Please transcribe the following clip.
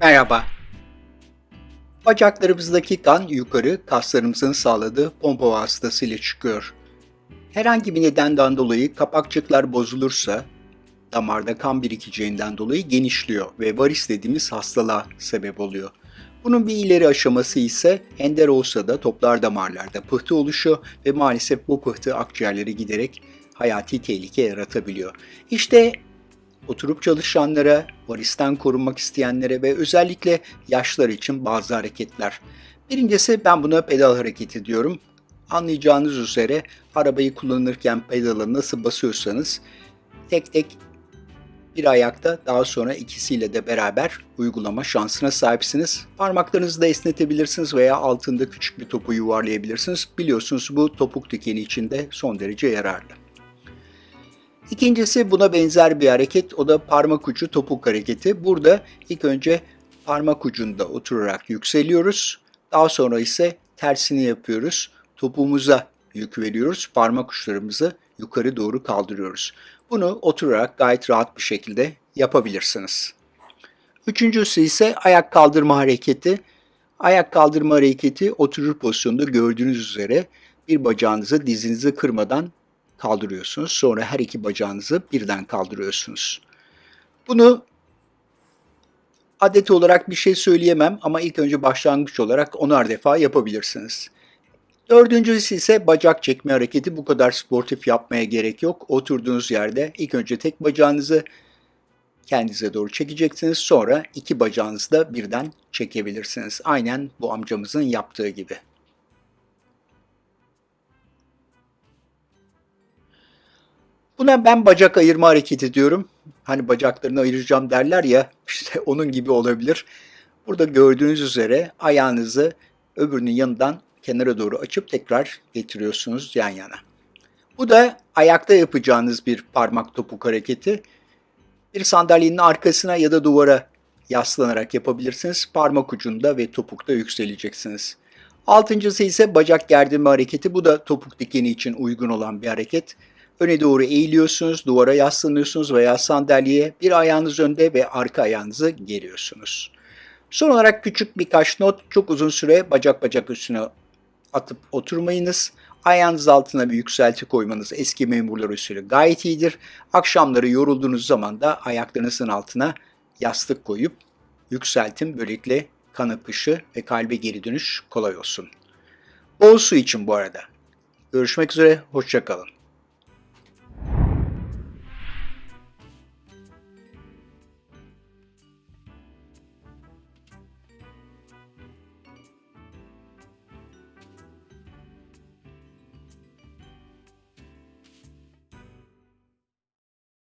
Merhaba. Bacaklarımızdaki kan yukarı kaslarımızın sağladığı pompa vasıtasıyla çıkıyor. Herhangi bir nedenden dolayı kapakçıklar bozulursa damarda kan birikeceğinden dolayı genişliyor ve varis dediğimiz hastalığa sebep oluyor. Bunun bir ileri aşaması ise ender olsa da toplar damarlarda pıhtı oluşuyor ve maalesef bu pıhtı akciğerleri giderek hayati tehlike yaratabiliyor. İşte oturup çalışanlara, varisten korunmak isteyenlere ve özellikle yaşlar için bazı hareketler. Birincisi ben buna pedal hareketi diyorum. Anlayacağınız üzere arabayı kullanırken pedala nasıl basıyorsanız tek tek bir ayakta daha sonra ikisiyle de beraber uygulama şansına sahipsiniz. Parmaklarınızı da esnetebilirsiniz veya altında küçük bir topu yuvarlayabilirsiniz. Biliyorsunuz bu topuk dikeni için de son derece yararlı. İkincisi buna benzer bir hareket. O da parmak ucu topuk hareketi. Burada ilk önce parmak ucunda oturarak yükseliyoruz. Daha sonra ise tersini yapıyoruz. Topuğumuza yük veriyoruz. Parmak uçlarımızı yukarı doğru kaldırıyoruz. Bunu oturarak gayet rahat bir şekilde yapabilirsiniz. Üçüncüsü ise ayak kaldırma hareketi. Ayak kaldırma hareketi oturur pozisyonda gördüğünüz üzere bir bacağınızı dizinizi kırmadan kaldırıyorsunuz. Sonra her iki bacağınızı birden kaldırıyorsunuz. Bunu adet olarak bir şey söyleyemem ama ilk önce başlangıç olarak onar defa yapabilirsiniz. Dördüncüsü ise bacak çekme hareketi. Bu kadar sportif yapmaya gerek yok. Oturduğunuz yerde ilk önce tek bacağınızı kendinize doğru çekeceksiniz. Sonra iki bacağınızı da birden çekebilirsiniz. Aynen bu amcamızın yaptığı gibi. Buna ben bacak ayırma hareketi diyorum. Hani bacaklarını ayıracağım derler ya, işte onun gibi olabilir. Burada gördüğünüz üzere ayağınızı öbürünün yanından kenara doğru açıp tekrar getiriyorsunuz yan yana. Bu da ayakta yapacağınız bir parmak topuk hareketi. Bir sandalyenin arkasına ya da duvara yaslanarak yapabilirsiniz. Parmak ucunda ve topukta yükseleceksiniz. Altıncısı ise bacak gerdirme hareketi. Bu da topuk dikeni için uygun olan bir hareket. Öne doğru eğiliyorsunuz, duvara yaslanıyorsunuz veya sandalyeye bir ayağınız önde ve arka ayağınızı geriyorsunuz. Son olarak küçük birkaç not. Çok uzun süre bacak bacak üstüne atıp oturmayınız. Ayağınız altına bir yükselti koymanız eski memurlar usulü gayet iyidir. Akşamları yorulduğunuz zaman da ayaklarınızın altına yastık koyup yükseltin. Böylelikle kan akışı ve kalbe geri dönüş kolay olsun. Bol su için bu arada. Görüşmek üzere, hoşçakalın.